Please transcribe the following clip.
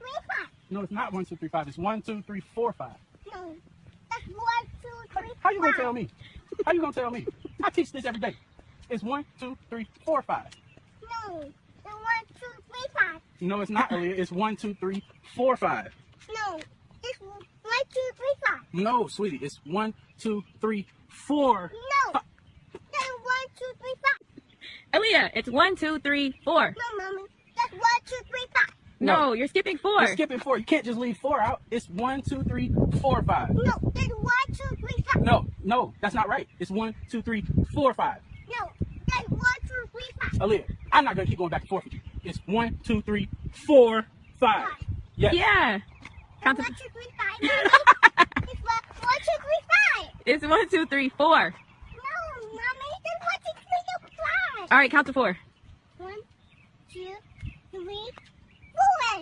two, three, five. No, it's not one, two, three, five. It's one, two, three, four, five. No, that's one, two, three, How you gonna tell me? How you gonna tell me? I teach this every day. It's one, two, three, four, five. No, it's one, two, three, five. No, it's not, Aaliyah. It's one, two, three, four, five. No, it's one, two, three, five. No, sweetie. It's one, two, three, four. No, that's one, two, three, five. Aaliyah, it's one, two, three, four. No, mommy, that's one, two, three, five. No, No. you're skipping four. You're skipping four. You can't just leave four out. It's one, two, three, four, five. No, that's one, two, three, five. No, no, that's not right. It's one, two, three, four, five. No, that's one, two, three, five. Aaliyah, I'm not gonna keep going back and forth with you. It's one, two, three, four, five. Yes. Yeah. Count One, to, two, three, five. Mommy. it's one, one, two, three, five. it's one, two, three, four. No, mommy, that's one, two, three, no, five. All right, count to four. One, two, three,